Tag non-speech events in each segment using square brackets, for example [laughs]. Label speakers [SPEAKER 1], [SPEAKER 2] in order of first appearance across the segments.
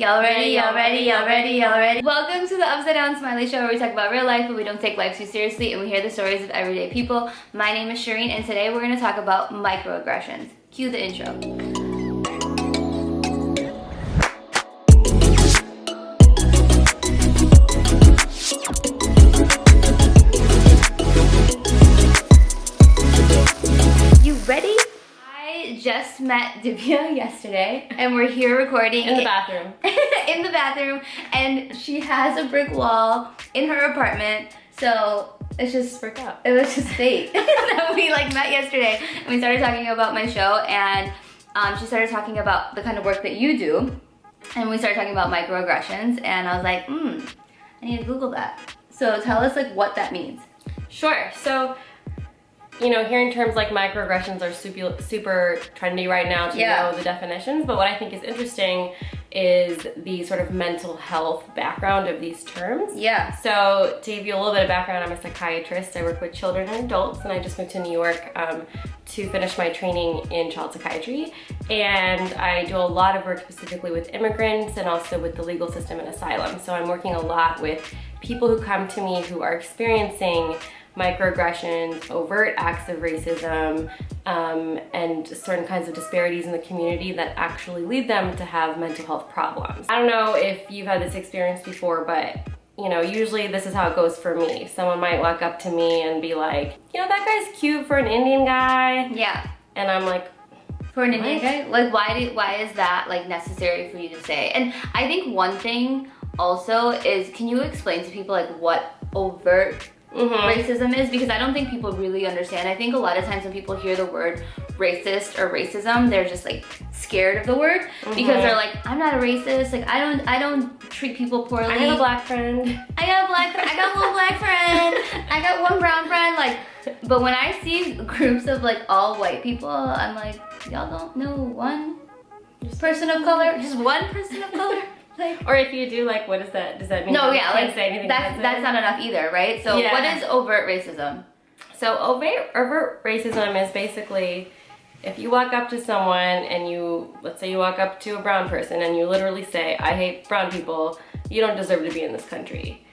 [SPEAKER 1] Y'all ready, y'all ready, y'all ready, y'all ready? Welcome to the Upside Down Smiley Show where we talk about real life but we don't take life too seriously and we hear the stories of everyday people. My name is Shireen and today we're going to talk about microaggressions. Cue the intro. Met [laughs] Divya yesterday and we're here recording
[SPEAKER 2] in the bathroom. [laughs]
[SPEAKER 1] in the bathroom and she has a brick wall in her apartment. So it's just
[SPEAKER 2] brick up.
[SPEAKER 1] It was just fate. [laughs] we like met yesterday and we started talking about my show and um, she started talking about the kind of work that you do and we started talking about microaggressions and I was like, hmm, I need to Google that. So tell us like what that means.
[SPEAKER 2] Sure. So you know, hearing terms like microaggressions are super, super trendy right now to yeah. know the definitions, but what I think is interesting is the sort of mental health background of these terms.
[SPEAKER 1] Yeah.
[SPEAKER 2] So to give you a little bit of background, I'm a psychiatrist. I work with children and adults, and I just moved to New York um, to finish my training in child psychiatry. And I do a lot of work specifically with immigrants and also with the legal system and asylum. So I'm working a lot with people who come to me who are experiencing microaggressions, overt acts of racism, um, and certain kinds of disparities in the community that actually lead them to have mental health problems. I don't know if you've had this experience before, but you know, usually this is how it goes for me. Someone might walk up to me and be like, you know, that guy's cute for an Indian guy.
[SPEAKER 1] Yeah.
[SPEAKER 2] And I'm like,
[SPEAKER 1] for an Indian guy? Like why do, why is that like necessary for you to say? And I think one thing also is, can you explain to people like what overt Mm -hmm. racism is because I don't think people really understand. I think a lot of times when people hear the word racist or racism, they're just like scared of the word mm -hmm. because they're like, I'm not a racist. Like I don't, I don't treat people poorly.
[SPEAKER 2] I have a black friend.
[SPEAKER 1] I got a black, I got one black friend. I got one brown friend. Like, but when I see groups of like all white people, I'm like, y'all don't know one person of color, just one person of color.
[SPEAKER 2] Like, or if you do, like, what does that, does that mean?
[SPEAKER 1] No, yeah, like, say anything that's, that's not enough either, right? So yeah. what is overt racism?
[SPEAKER 2] So overt, overt racism is basically if you walk up to someone and you, let's say you walk up to a brown person and you literally say, I hate brown people, you don't deserve to be in this country.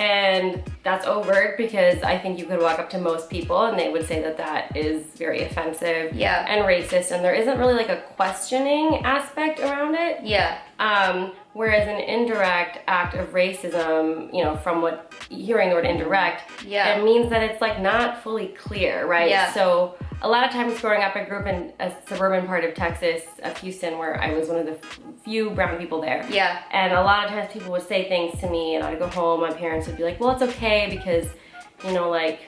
[SPEAKER 2] And that's overt because I think you could walk up to most people and they would say that that is very offensive
[SPEAKER 1] yeah.
[SPEAKER 2] and racist and there isn't really like a questioning aspect around it.
[SPEAKER 1] Yeah.
[SPEAKER 2] Um, whereas an indirect act of racism, you know, from what, hearing the word indirect,
[SPEAKER 1] yeah.
[SPEAKER 2] it means that it's like not fully clear, right?
[SPEAKER 1] Yeah.
[SPEAKER 2] So a lot of times growing up, I grew up in a suburban part of Texas, of Houston, where I was one of the few brown people there.
[SPEAKER 1] Yeah.
[SPEAKER 2] And a lot of times people would say things to me and I'd go home, my parents would be like, well, it's okay because, you know, like,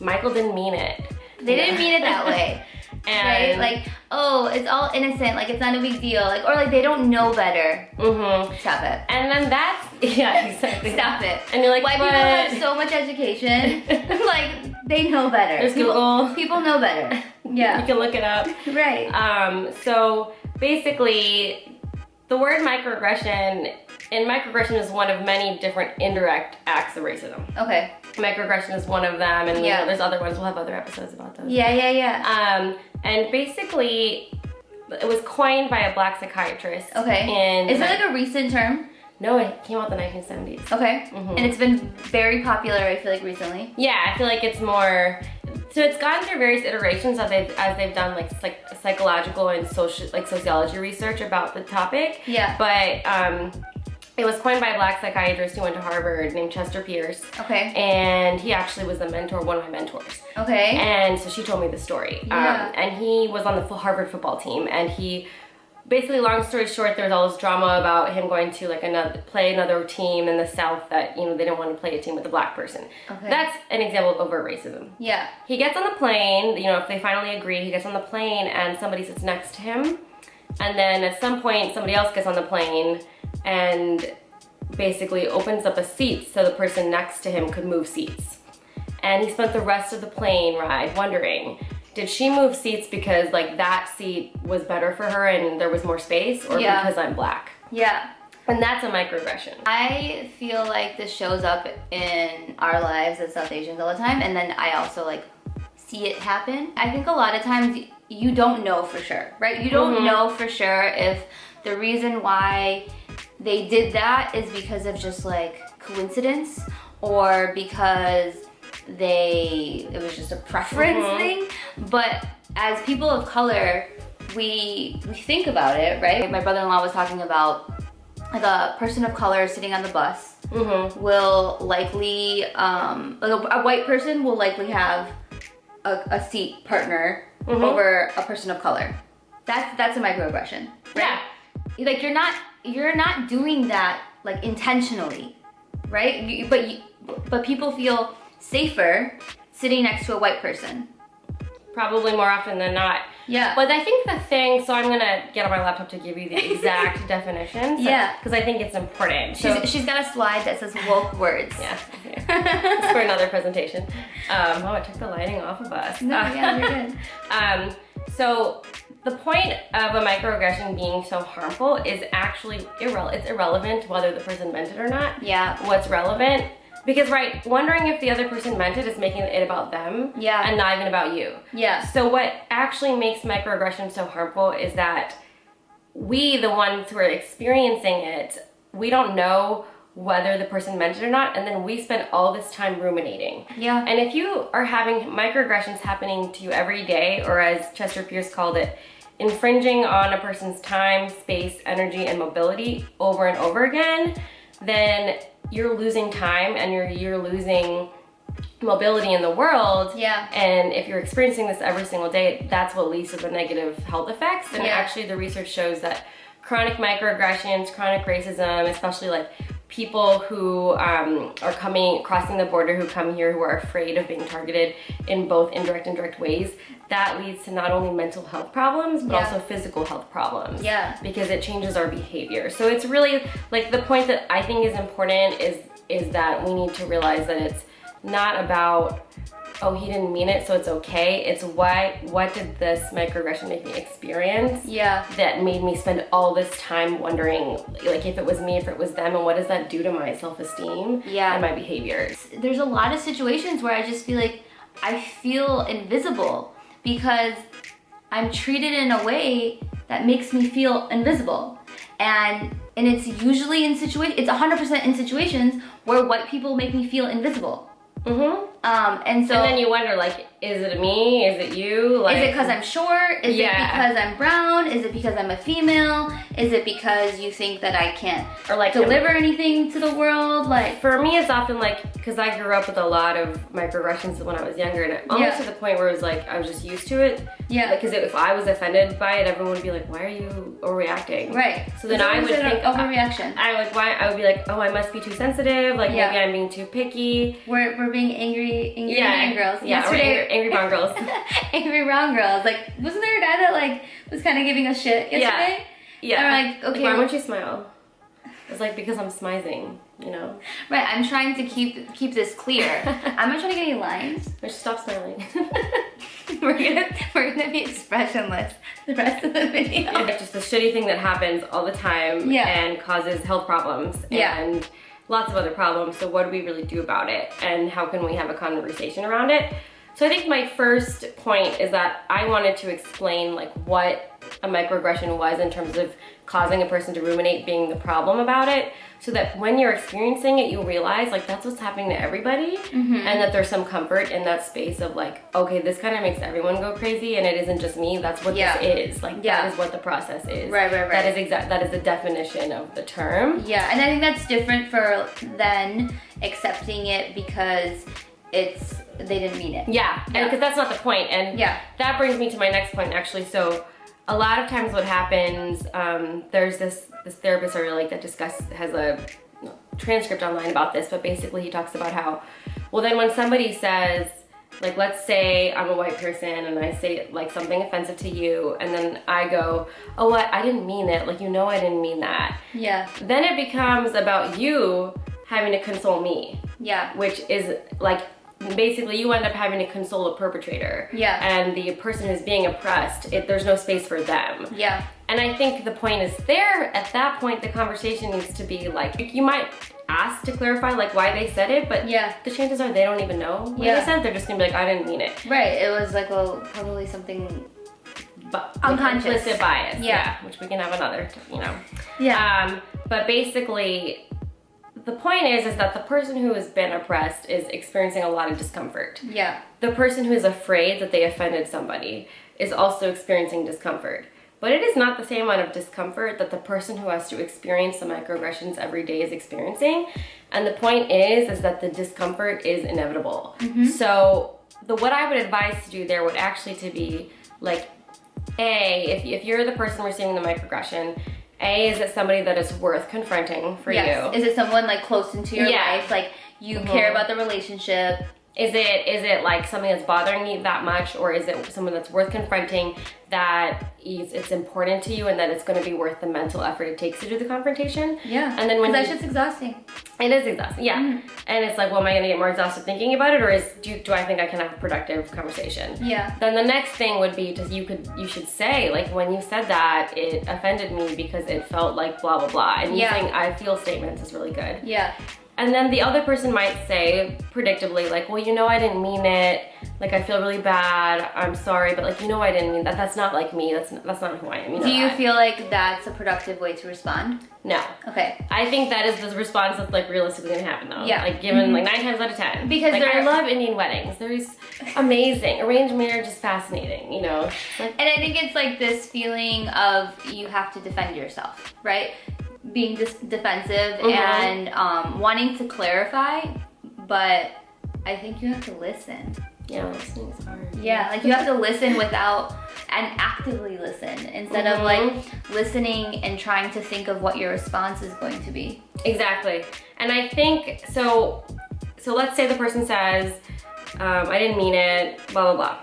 [SPEAKER 2] Michael didn't mean it.
[SPEAKER 1] They didn't mean it that [laughs] way. And right? Like, oh, it's all innocent, like it's not a big deal. Like, or like they don't know better.
[SPEAKER 2] Mm-hmm.
[SPEAKER 1] Stop it.
[SPEAKER 2] And then that's, [laughs] yeah, [laughs] exactly.
[SPEAKER 1] Stop it.
[SPEAKER 2] And you're like,
[SPEAKER 1] White
[SPEAKER 2] but...
[SPEAKER 1] people have so much education. [laughs] like, they know better.
[SPEAKER 2] There's
[SPEAKER 1] people,
[SPEAKER 2] Google.
[SPEAKER 1] People know better. Yeah.
[SPEAKER 2] you can look it up.
[SPEAKER 1] Right.
[SPEAKER 2] Um, so basically, the word microaggression, and microaggression is one of many different indirect acts of racism.
[SPEAKER 1] Okay.
[SPEAKER 2] Microaggression is one of them, and yeah. there's other ones. We'll have other episodes about those.
[SPEAKER 1] Yeah, yeah, yeah.
[SPEAKER 2] Um, and basically, it was coined by a black psychiatrist.
[SPEAKER 1] Okay.
[SPEAKER 2] And
[SPEAKER 1] is it like a recent term?
[SPEAKER 2] No, it came out in the 1970s.
[SPEAKER 1] Okay. Mm -hmm. And it's been very popular, I feel like, recently.
[SPEAKER 2] Yeah, I feel like it's more so it's gone through various iterations as they've, as they've done like psych, psychological and social like sociology research about the topic.
[SPEAKER 1] Yeah.
[SPEAKER 2] But um, it was coined by a black psychiatrist who went to Harvard named Chester Pierce.
[SPEAKER 1] Okay.
[SPEAKER 2] And he actually was the mentor, one of my mentors.
[SPEAKER 1] Okay.
[SPEAKER 2] And so she told me the story.
[SPEAKER 1] Yeah.
[SPEAKER 2] Um, and he was on the full Harvard football team and he basically long story short there was all this drama about him going to like another play another team in the south that you know they didn't want to play a team with a black person
[SPEAKER 1] okay.
[SPEAKER 2] that's an example of overt racism
[SPEAKER 1] yeah
[SPEAKER 2] he gets on the plane you know if they finally agree he gets on the plane and somebody sits next to him and then at some point somebody else gets on the plane and basically opens up a seat so the person next to him could move seats. And he spent the rest of the plane ride wondering, did she move seats because like that seat was better for her and there was more space or yeah. because I'm black?
[SPEAKER 1] Yeah.
[SPEAKER 2] And that's a microaggression.
[SPEAKER 1] I feel like this shows up in our lives as South Asians all the time and then I also like see it happen. I think a lot of times you don't know for sure, right? You don't mm -hmm. know for sure if the reason why they did that is because of just like coincidence or because they it was just a preference
[SPEAKER 2] Mhm.
[SPEAKER 1] thing but as people of color we we think about it right my brother-in-law was talking about like a person of color sitting on the bus
[SPEAKER 2] Mm-hmm.
[SPEAKER 1] will likely um like a, a white person will likely have a, a seat partner
[SPEAKER 2] Mhm.
[SPEAKER 1] over a person of color that's that's a microaggression
[SPEAKER 2] Yeah.
[SPEAKER 1] like you're not you're not doing that like intentionally right you, but you, but people feel safer sitting next to a white person
[SPEAKER 2] Probably more often than not.
[SPEAKER 1] yeah
[SPEAKER 2] But I think the thing, so I'm gonna get on my laptop to give you the exact [laughs] definitions.
[SPEAKER 1] Yeah.
[SPEAKER 2] Because I think it's important.
[SPEAKER 1] she's,
[SPEAKER 2] So,
[SPEAKER 1] she's got a slide that says woke words
[SPEAKER 2] yeah. yeah. [laughs] It's for another presentation. Um, oh, I took the lighting off of us.
[SPEAKER 1] no yeah you're good [laughs]
[SPEAKER 2] Um, so the point of a microaggression being so harmful is actually irre- it's irrelevant whether the person meant it or not.
[SPEAKER 1] yeah
[SPEAKER 2] What's relevant because right, wondering if the other person meant it is making it about them
[SPEAKER 1] Yeah.
[SPEAKER 2] and not even about you.
[SPEAKER 1] yeah
[SPEAKER 2] So what actually makes microaggression so harmful is that we, the ones who are experiencing it, we don't know whether the person meant it or not, and then we spend all this time ruminating.
[SPEAKER 1] yeah
[SPEAKER 2] And if you are having microaggressions happening to you every day, or as Chester Pierce called it, infringing on a person's time, space, energy, and mobility over and over again, then you're losing time and you're you're losing mobility in the world.
[SPEAKER 1] Yeah.
[SPEAKER 2] And if you're experiencing this every single day, that's what leads to the negative health effects. And
[SPEAKER 1] Yeah.
[SPEAKER 2] actually the research shows that chronic microaggressions, chronic racism, especially like people who um, are coming, crossing the border, who come here, who are afraid of being targeted in both indirect and direct ways, that leads to not only mental health problems, but
[SPEAKER 1] Yeah.
[SPEAKER 2] also physical health problems.
[SPEAKER 1] Yeah.
[SPEAKER 2] Because it changes our behavior. So it's really, like the point that I think is important is, is that we need to realize that it's not about oh he didn't mean it so it's okay it's why what did this microaggression make me experience
[SPEAKER 1] Yeah.
[SPEAKER 2] that made me spend all this time wondering like if it was me if it was them and what does that do to my self-esteem
[SPEAKER 1] Yeah.
[SPEAKER 2] and my behaviors
[SPEAKER 1] There's a lot of situations where I just feel like I feel invisible because I'm treated in a way that makes me feel invisible. And and it's usually in situation it's 100% in situations where white people make me feel invisible.
[SPEAKER 2] mm-hmm.
[SPEAKER 1] Um and so
[SPEAKER 2] and then you wonder like is it me is it you like
[SPEAKER 1] Is it because I'm short? Is
[SPEAKER 2] Yeah.
[SPEAKER 1] it because I'm brown? Is it because I'm a female? Is it because you think that I can't
[SPEAKER 2] or like
[SPEAKER 1] deliver anything to the world? Like,
[SPEAKER 2] for me it's often like because i grew up with a lot of microaggressions when i was younger and it- almost
[SPEAKER 1] Yeah.
[SPEAKER 2] to the point where it was like i was just used to it
[SPEAKER 1] yeah,
[SPEAKER 2] because if i was offended by it everyone would be like why are you overreacting
[SPEAKER 1] right.
[SPEAKER 2] So then I would think-
[SPEAKER 1] overreaction.
[SPEAKER 2] I would why I would be like, oh, I must be too sensitive. Like
[SPEAKER 1] Yeah.
[SPEAKER 2] maybe I'm being too picky.
[SPEAKER 1] We're, we're being angry, angry Indian girls.
[SPEAKER 2] Yeah,
[SPEAKER 1] Yesterday,
[SPEAKER 2] angry, angry brown girls. [laughs]
[SPEAKER 1] angry brown girls. Like, wasn't there a guy that like was kind of giving us shit yesterday?
[SPEAKER 2] Yeah.
[SPEAKER 1] And we're like, okay.
[SPEAKER 2] why won't you smile? It's like because I'm smizing, you know.
[SPEAKER 1] Right. I'm trying to keep keep this clear. [laughs] I'm not trying to get any lines.
[SPEAKER 2] I stop smiling. [laughs]
[SPEAKER 1] we're gonna we're gonna be expressionless the rest of the video.
[SPEAKER 2] it's just a shitty thing that happens all the time
[SPEAKER 1] Yeah.
[SPEAKER 2] and causes health problems
[SPEAKER 1] Yeah.
[SPEAKER 2] and lots of other problems. So what do we really do about it? And how can we have a conversation around it? So I think my first point is that I wanted to explain like what a microaggression was in terms of causing a person to ruminate being the problem about it so that when you're experiencing it you realize like that's what's happening to everybody
[SPEAKER 1] Mm-hmm.
[SPEAKER 2] and that there's some comfort in that space of like okay this kind of makes everyone go crazy and it isn't just me that's what
[SPEAKER 1] Yeah.
[SPEAKER 2] this is like
[SPEAKER 1] Yeah.
[SPEAKER 2] that is what the process is
[SPEAKER 1] Right, right, right.
[SPEAKER 2] that is exact that is the definition of the term
[SPEAKER 1] Yeah, and I think that's different for then accepting it because it's they didn't mean it.
[SPEAKER 2] yeah
[SPEAKER 1] Yeah.
[SPEAKER 2] because that's not the point. point and
[SPEAKER 1] Yeah.
[SPEAKER 2] that brings me to my next point actually so a lot of times what happens um, there's this this therapist i really like that discuss has a transcript online about this but basically he talks about how well then when somebody says like let's say i'm a white person and i say like something offensive to you and then i go oh what i didn't mean it like you know i didn't mean that
[SPEAKER 1] Yeah.
[SPEAKER 2] then it becomes about you having to console me
[SPEAKER 1] Yeah.
[SPEAKER 2] which is like basically you end up having to console a perpetrator
[SPEAKER 1] Yeah.
[SPEAKER 2] and the person who's being oppressed it, there's no space for them
[SPEAKER 1] Yeah.
[SPEAKER 2] and i think the point is there at that point the conversation needs to be like you might ask to clarify like why they said it but
[SPEAKER 1] Yeah.
[SPEAKER 2] the chances are they don't even know what
[SPEAKER 1] Yeah.
[SPEAKER 2] they said they're just gonna be like i didn't mean it
[SPEAKER 1] Right. It was like well probably something
[SPEAKER 2] but
[SPEAKER 1] Unconscious.
[SPEAKER 2] implicit bias.
[SPEAKER 1] Yeah.
[SPEAKER 2] which we can have another, you know.
[SPEAKER 1] Yeah.
[SPEAKER 2] Um, but basically, the point is, is that the person who has been oppressed is experiencing a lot of discomfort.
[SPEAKER 1] yeah.
[SPEAKER 2] The person who is afraid that they offended somebody is also experiencing discomfort. But it is not the same amount of discomfort that the person who has to experience the microaggressions every day is experiencing. And the point is, is that the discomfort is inevitable. Mm-hmm. So the what I would advise to do there would actually to be like, A, if, if you're the person receiving the microaggression, A, is it somebody that is worth confronting for
[SPEAKER 1] yes.
[SPEAKER 2] you?
[SPEAKER 1] Is it someone like close into your
[SPEAKER 2] Yeah.
[SPEAKER 1] life? Like you
[SPEAKER 2] Mhm.
[SPEAKER 1] care about the relationship?
[SPEAKER 2] Is it is it like something that's bothering you that much, or is it someone that's worth confronting that is it's important to you and that it's going to be worth the mental effort it takes to do the confrontation?
[SPEAKER 1] Yeah.
[SPEAKER 2] And then when
[SPEAKER 1] that shit's exhausting.
[SPEAKER 2] It is exhausting, yeah.
[SPEAKER 1] Mhm.
[SPEAKER 2] And it's like, well, am I going to get more exhausted thinking about it, or is do, do I think I can have a productive conversation?
[SPEAKER 1] Yeah.
[SPEAKER 2] Then the next thing would be just you could you should say like when you said that it offended me because it felt like blah blah blah, and
[SPEAKER 1] Yeah.
[SPEAKER 2] using I feel statements is really good.
[SPEAKER 1] Yeah.
[SPEAKER 2] And then the other person might say, predictably, like, well, you know, I didn't mean it. Like, I feel really bad. I'm sorry, but like, you know, I didn't mean that. That's not like me. That's that's not who I am. You know
[SPEAKER 1] Do you
[SPEAKER 2] that.
[SPEAKER 1] feel like that's a productive way to respond?
[SPEAKER 2] No.
[SPEAKER 1] Okay.
[SPEAKER 2] I think that is the response that's like realistically gonna happen though.
[SPEAKER 1] Yeah.
[SPEAKER 2] Like given
[SPEAKER 1] Mhm.
[SPEAKER 2] like nine times out of ten.
[SPEAKER 1] Because
[SPEAKER 2] like, I love Indian weddings. They're just amazing. Arranged marriage is fascinating. You know. Like,
[SPEAKER 1] And I think it's like this feeling of you have to defend yourself, right? Being dis- defensive
[SPEAKER 2] Mhm.
[SPEAKER 1] and um, wanting to clarify, but I think you have to listen.
[SPEAKER 2] yeah, listening is hard.
[SPEAKER 1] Yeah, like you have to listen without and actively listen instead of like listening and trying to think of what your response is going to be.
[SPEAKER 2] Exactly. And I think so so let's say the person says, um, I didn't mean it, blah blah blah.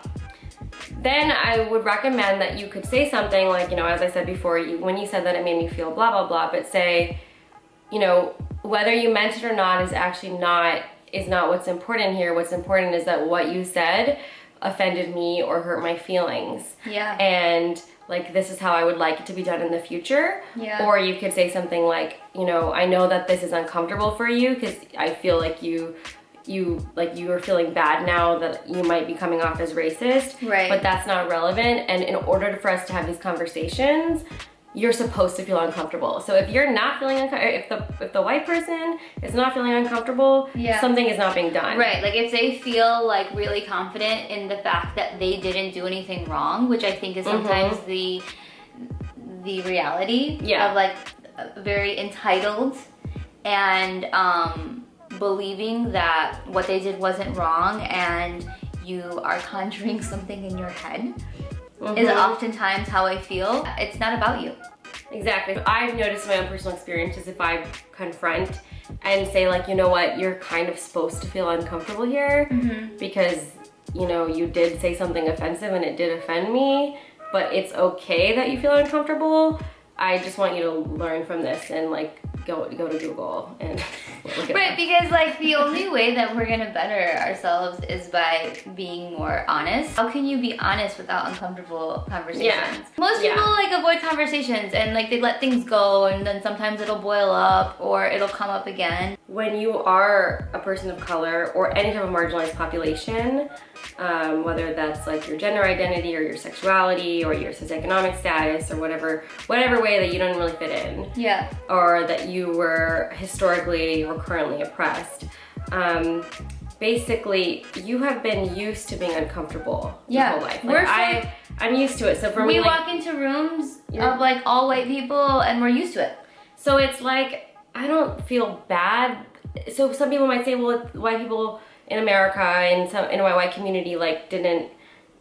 [SPEAKER 2] Then I would recommend that you could say something like, you know, as I said before, you, when you said that it made me feel blah blah blah, but say, you know, whether you meant it or not is actually not is not what's important here. What's important is that what you said offended me or hurt my feelings
[SPEAKER 1] Yeah.
[SPEAKER 2] and like this is how I would like it to be done in the future.
[SPEAKER 1] Yeah.
[SPEAKER 2] Or you could say something like, you know, I know that this is uncomfortable for you because I feel like you you like you are feeling bad now that you might be coming off as racist.
[SPEAKER 1] Right.
[SPEAKER 2] But that's not relevant. And in order for us to have these conversations, you're supposed to feel uncomfortable. So if you're not feeling uncomfortable, if the if the white person is not feeling uncomfortable,
[SPEAKER 1] Yeah.
[SPEAKER 2] something is not being done.
[SPEAKER 1] Right, like if they feel like really confident in the fact that they didn't do anything wrong, which I think is sometimes the the reality
[SPEAKER 2] Yeah.
[SPEAKER 1] of like very entitled and um, believing that what they did wasn't wrong and you are conjuring [laughs] something in your head is
[SPEAKER 2] Mhm.
[SPEAKER 1] oftentimes how I feel. It's not about you.
[SPEAKER 2] Exactly. I've noticed in my own personal experiences if I confront and say like, you know what, you're kind of supposed to feel uncomfortable here because, you know, you did say something offensive and it did offend me, but it's okay that you feel uncomfortable. I just want you to learn from this and like go go to Google and [laughs] look at
[SPEAKER 1] Right, because like the only way that we're gonna better ourselves is by being more honest. How can you be honest without uncomfortable conversations?
[SPEAKER 2] Yeah.
[SPEAKER 1] Most
[SPEAKER 2] Yeah.
[SPEAKER 1] people like avoid conversations and like they let things go and then sometimes it'll boil up or it'll come up again.
[SPEAKER 2] when you are a person of color or any type of marginalized population, um, whether that's like your gender identity or your sexuality or your socioeconomic status or whatever, whatever way that you don't really fit in,
[SPEAKER 1] Yeah.
[SPEAKER 2] or that you were historically or currently oppressed, um, basically you have been used to being uncomfortable
[SPEAKER 1] Yeah.
[SPEAKER 2] your whole life.
[SPEAKER 1] We're
[SPEAKER 2] I, I'm used to it. So for
[SPEAKER 1] we
[SPEAKER 2] me, like,
[SPEAKER 1] walk into rooms of like all white people and we're used to it.
[SPEAKER 2] So it's like, I don't feel bad. So some people might say, well, white people in America and some a community like didn't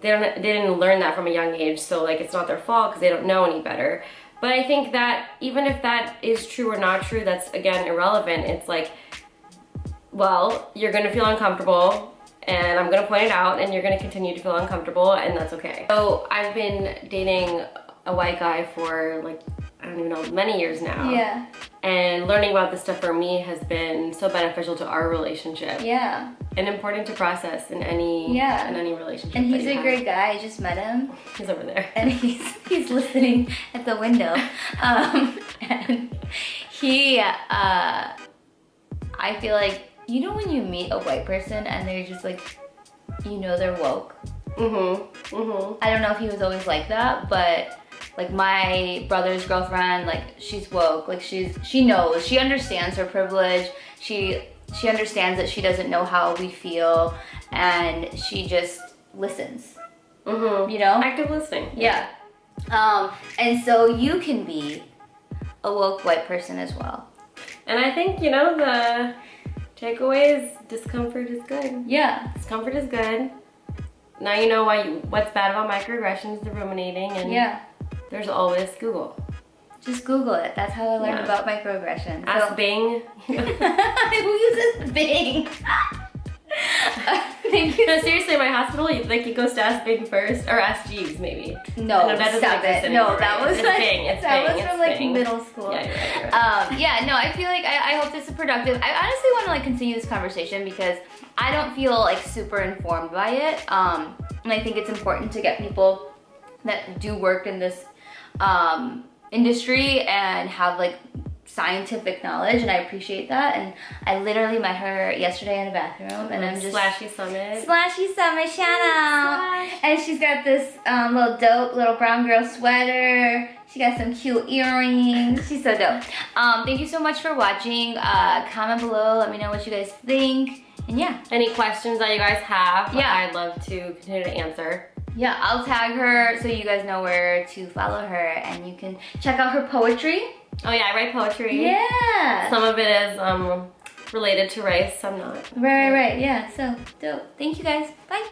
[SPEAKER 2] they don't they didn't learn that from a young age, so like it's not their fault because they don't know any better. But I think that even if that is true or not true, that's again irrelevant. It's like, well, you're gonna feel uncomfortable and I'm gonna point it out and you're gonna continue to feel uncomfortable and that's okay. So I've been dating a white guy for like, I don't even know, many years now.
[SPEAKER 1] Yeah.
[SPEAKER 2] And learning about this stuff for me has been so beneficial to our relationship
[SPEAKER 1] Yeah.
[SPEAKER 2] and important to process in any
[SPEAKER 1] Yeah.
[SPEAKER 2] in any relationship.
[SPEAKER 1] And he's a
[SPEAKER 2] have.
[SPEAKER 1] great guy. I just met him. [laughs]
[SPEAKER 2] He's over there.
[SPEAKER 1] and he's he's listening at the window. [laughs] Um, and he, uh, I feel like you know when you meet a white person and they're just like, you know, they're woke.
[SPEAKER 2] Mm-hmm. Mm-hmm.
[SPEAKER 1] I don't know if he was always like that, but like my brother's girlfriend, like she's woke, like she's she knows, she understands her privilege. She she understands that she doesn't know how we feel, and she just listens.
[SPEAKER 2] Mm-hmm.
[SPEAKER 1] You know?
[SPEAKER 2] Active listening.
[SPEAKER 1] Yeah. Um, and so you can be a woke white person as well.
[SPEAKER 2] And I think, you know, the takeaway is discomfort is good.
[SPEAKER 1] Yeah.
[SPEAKER 2] Discomfort is good. Now you know why you, what's bad about microaggressions, the ruminating, and
[SPEAKER 1] Yeah.
[SPEAKER 2] There's always Google.
[SPEAKER 1] Just Google it. That's how I learned
[SPEAKER 2] Yeah.
[SPEAKER 1] about microaggression.
[SPEAKER 2] Ask
[SPEAKER 1] So-
[SPEAKER 2] Bing. [laughs]
[SPEAKER 1] Who uses Bing? [laughs] Thank you.
[SPEAKER 2] no, seriously, my hospital, like it goes to Ask Bing first, or Ask Jeeves maybe.
[SPEAKER 1] No,
[SPEAKER 2] No, that doesn't
[SPEAKER 1] stop
[SPEAKER 2] exist
[SPEAKER 1] it. No, that
[SPEAKER 2] right?
[SPEAKER 1] was
[SPEAKER 2] It's
[SPEAKER 1] like,
[SPEAKER 2] Bing, it's
[SPEAKER 1] that
[SPEAKER 2] Bing,
[SPEAKER 1] was
[SPEAKER 2] it's
[SPEAKER 1] from like
[SPEAKER 2] Bing.
[SPEAKER 1] middle school.
[SPEAKER 2] Yeah, you're right, you're right.
[SPEAKER 1] Um, yeah, no, I feel like I, I hope this is productive. I honestly want to like continue this conversation because I don't feel like super informed by it. Um, and I think it's important to get people that do work in this um, industry and have like scientific knowledge, and I appreciate that. And I literally met her yesterday in a bathroom, and I'm just
[SPEAKER 2] Slashy Summit.
[SPEAKER 1] Slashy Summer shout out.
[SPEAKER 2] Slash.
[SPEAKER 1] And she's got this um, little dope little brown girl sweater. She got some cute earrings. She's so dope. Um, thank you so much for watching. Uh, comment below. Let me know what you guys think. And yeah,
[SPEAKER 2] Any questions that you guys have,
[SPEAKER 1] Yeah.
[SPEAKER 2] I'd love to continue to answer.
[SPEAKER 1] Yeah, I'll tag her so you guys know where to follow her, and you can check out her poetry.
[SPEAKER 2] Oh yeah, I write poetry.
[SPEAKER 1] Yeah.
[SPEAKER 2] Some of it is um, related to race, some not.
[SPEAKER 1] Right, right, right. Yeah. So dope. Thank you guys. Bye.